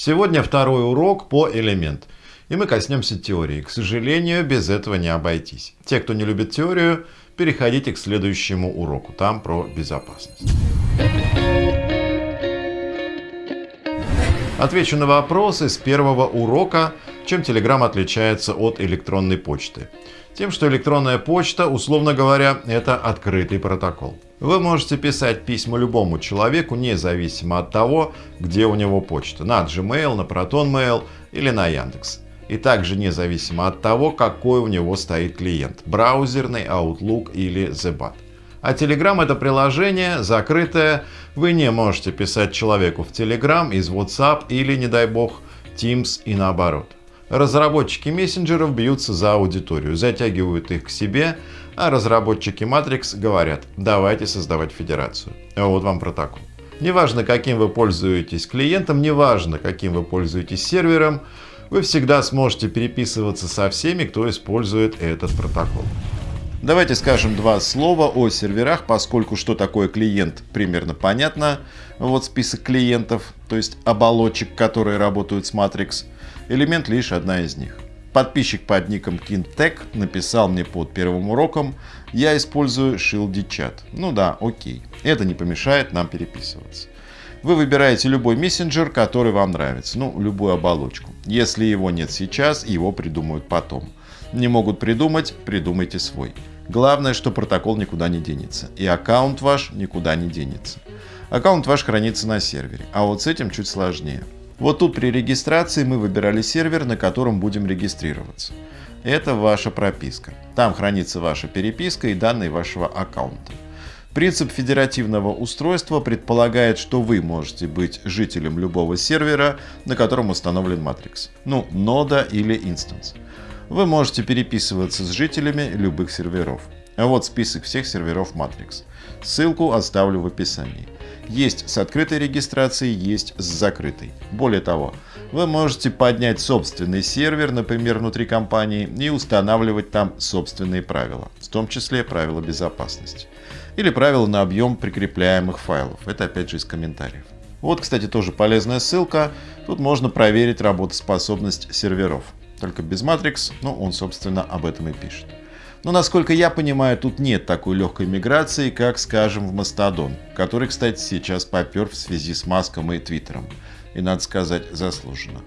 Сегодня второй урок по элемент. И мы коснемся теории. К сожалению, без этого не обойтись. Те, кто не любит теорию, переходите к следующему уроку. Там про безопасность. Отвечу на вопросы с первого урока, чем Telegram отличается от электронной почты. Тем, что электронная почта, условно говоря, это открытый протокол. Вы можете писать письма любому человеку, независимо от того, где у него почта. На Gmail, на ProtonMail или на Яндекс. И также независимо от того, какой у него стоит клиент. Браузерный, Outlook или Zebat. А Telegram это приложение закрытое. Вы не можете писать человеку в Telegram из WhatsApp или, не дай бог, Teams и наоборот. Разработчики мессенджеров бьются за аудиторию, затягивают их к себе, а разработчики Matrix говорят, давайте создавать федерацию. Вот вам протокол. Неважно, каким вы пользуетесь клиентом, неважно, каким вы пользуетесь сервером, вы всегда сможете переписываться со всеми, кто использует этот протокол. Давайте скажем два слова о серверах, поскольку что такое клиент примерно понятно. Вот список клиентов, то есть оболочек, которые работают с Matrix – Элемент лишь одна из них. Подписчик под ником KinTech написал мне под первым уроком, я использую Shieldy Chat. Ну да, окей. Это не помешает нам переписываться. Вы выбираете любой мессенджер, который вам нравится, ну, любую оболочку. Если его нет сейчас, его придумают потом. Не могут придумать, придумайте свой. Главное, что протокол никуда не денется, и аккаунт ваш никуда не денется. Аккаунт ваш хранится на сервере, а вот с этим чуть сложнее. Вот тут при регистрации мы выбирали сервер, на котором будем регистрироваться. Это ваша прописка. Там хранится ваша переписка и данные вашего аккаунта. Принцип федеративного устройства предполагает, что вы можете быть жителем любого сервера, на котором установлен Matrix. Ну, нода или инстанс. Вы можете переписываться с жителями любых серверов. А вот список всех серверов Matrix. Ссылку оставлю в описании. Есть с открытой регистрацией, есть с закрытой. Более того, вы можете поднять собственный сервер, например, внутри компании, и устанавливать там собственные правила, в том числе правила безопасности. Или правила на объем прикрепляемых файлов. Это опять же из комментариев. Вот, кстати, тоже полезная ссылка. Тут можно проверить работоспособность серверов. Только без Matrix, но он, собственно, об этом и пишет. Но, насколько я понимаю, тут нет такой легкой миграции, как, скажем, в Мастодон, который, кстати, сейчас попер в связи с Маском и Твиттером. И, надо сказать, заслуженно.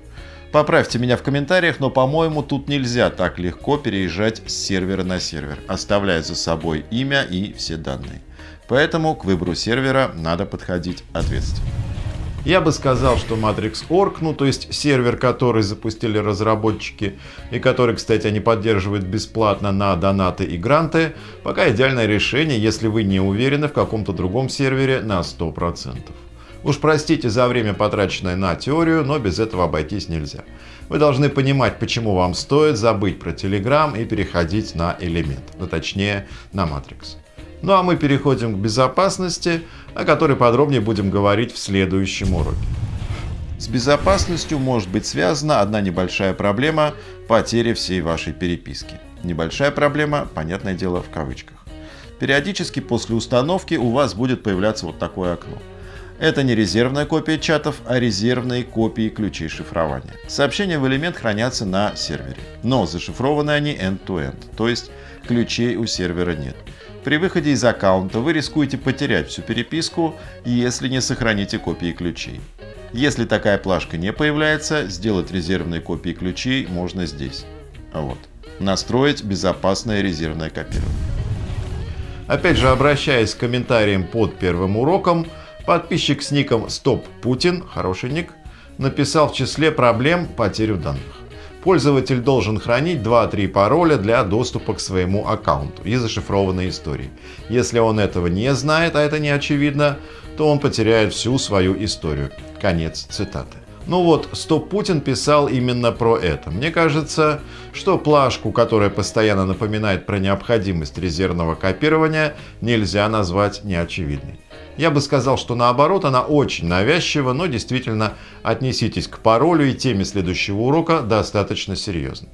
Поправьте меня в комментариях, но, по-моему, тут нельзя так легко переезжать с сервера на сервер, оставляя за собой имя и все данные. Поэтому к выбору сервера надо подходить ответственно. Я бы сказал, что Matrix.org, ну то есть сервер, который запустили разработчики и который, кстати, они поддерживают бесплатно на донаты и гранты, пока идеальное решение, если вы не уверены в каком-то другом сервере на 100%. Уж простите за время, потраченное на теорию, но без этого обойтись нельзя. Вы должны понимать, почему вам стоит забыть про Telegram и переходить на элемент, ну точнее на Matrix. Ну а мы переходим к безопасности, о которой подробнее будем говорить в следующем уроке. С безопасностью может быть связана одна небольшая проблема – потеря всей вашей переписки. Небольшая проблема, понятное дело, в кавычках. Периодически после установки у вас будет появляться вот такое окно. Это не резервная копия чатов, а резервные копии ключей шифрования. Сообщения в элемент хранятся на сервере, но зашифрованы они end-to-end, -end, то есть ключей у сервера нет. При выходе из аккаунта вы рискуете потерять всю переписку, если не сохраните копии ключей. Если такая плашка не появляется, сделать резервные копии ключей можно здесь. Вот. Настроить безопасное резервное копирование. Опять же, обращаясь к комментариям под первым уроком, подписчик с ником Стоп Путин, хороший ник, написал в числе проблем потерю данных пользователь должен хранить 2-3 пароля для доступа к своему аккаунту и зашифрованной истории. Если он этого не знает, а это не очевидно, то он потеряет всю свою историю. Конец цитаты. Ну вот, Стоп Путин писал именно про это. Мне кажется, что плашку, которая постоянно напоминает про необходимость резервного копирования, нельзя назвать неочевидной. Я бы сказал, что наоборот, она очень навязчива, но действительно отнеситесь к паролю и теме следующего урока достаточно серьезно.